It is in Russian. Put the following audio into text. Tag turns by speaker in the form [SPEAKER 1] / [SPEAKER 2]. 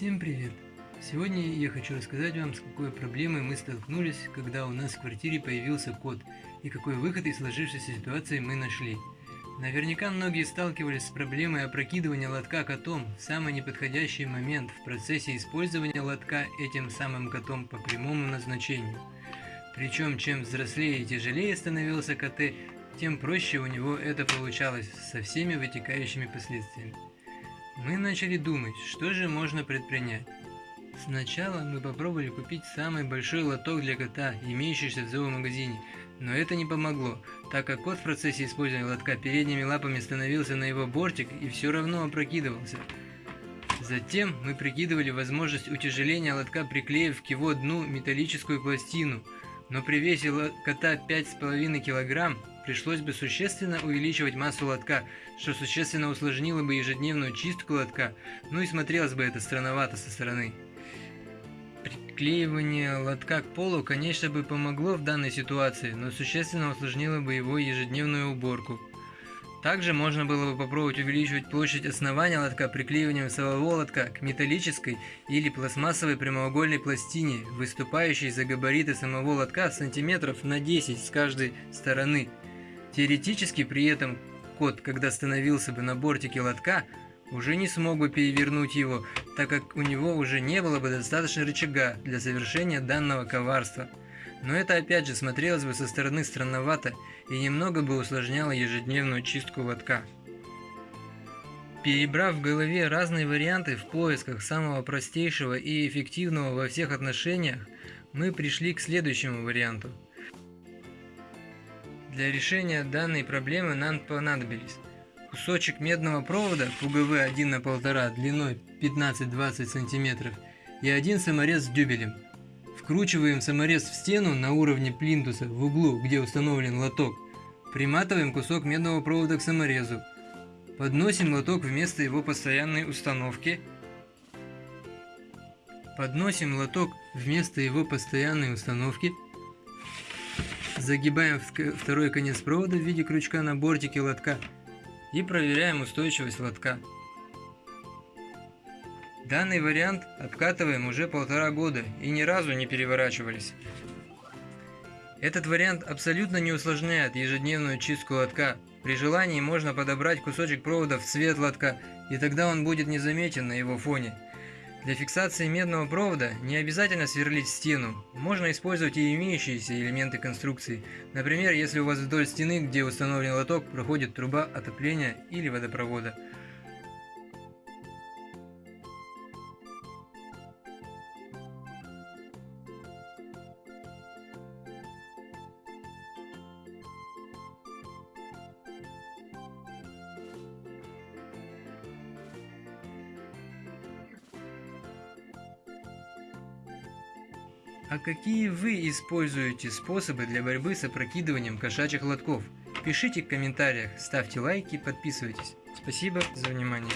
[SPEAKER 1] Всем привет! Сегодня я хочу рассказать вам, с какой проблемой мы столкнулись, когда у нас в квартире появился кот, и какой выход из сложившейся ситуации мы нашли. Наверняка многие сталкивались с проблемой опрокидывания лотка котом в самый неподходящий момент в процессе использования лотка этим самым котом по прямому назначению. Причем, чем взрослее и тяжелее становился КТ, тем проще у него это получалось со всеми вытекающими последствиями. Мы начали думать, что же можно предпринять. Сначала мы попробовали купить самый большой лоток для кота, имеющийся в зоомагазине, но это не помогло, так как кот в процессе использования лотка передними лапами становился на его бортик и все равно опрокидывался. Затем мы прикидывали возможность утяжеления лотка, приклеив к его дну металлическую пластину, но при весе кота 5,5 кг пришлось бы существенно увеличивать массу лотка, что существенно усложнило бы ежедневную чистку лотка, ну и смотрелось бы это странновато со стороны. Приклеивание лотка к полу, конечно бы помогло в данной ситуации, но существенно усложнило бы его ежедневную уборку. Также можно было бы попробовать увеличивать площадь основания лотка приклеиванием самого лотка к металлической или пластмассовой прямоугольной пластине, выступающей за габариты самого лотка сантиметров на 10 с каждой стороны. Теоретически при этом кот, когда становился бы на бортике лотка, уже не смог бы перевернуть его, так как у него уже не было бы достаточно рычага для совершения данного коварства. Но это опять же смотрелось бы со стороны странновато и немного бы усложняло ежедневную чистку лотка. Перебрав в голове разные варианты в поисках самого простейшего и эффективного во всех отношениях, мы пришли к следующему варианту – для решения данной проблемы нам понадобились кусочек медного провода ПГВ 1 на 1,5 длиной 15-20 см и один саморез с дюбелем. Вкручиваем саморез в стену на уровне плинтуса в углу, где установлен лоток. Приматываем кусок медного провода к саморезу. Подносим лоток вместо его постоянной установки. Подносим лоток вместо его постоянной установки. Загибаем второй конец провода в виде крючка на бортике лотка и проверяем устойчивость лотка. Данный вариант обкатываем уже полтора года и ни разу не переворачивались. Этот вариант абсолютно не усложняет ежедневную чистку лотка. При желании можно подобрать кусочек провода в цвет лотка, и тогда он будет незаметен на его фоне. Для фиксации медного провода не обязательно сверлить стену, можно использовать и имеющиеся элементы конструкции. Например, если у вас вдоль стены, где установлен лоток, проходит труба отопления или водопровода. А какие вы используете способы для борьбы с опрокидыванием кошачьих лотков? Пишите в комментариях, ставьте лайки, подписывайтесь. Спасибо за внимание.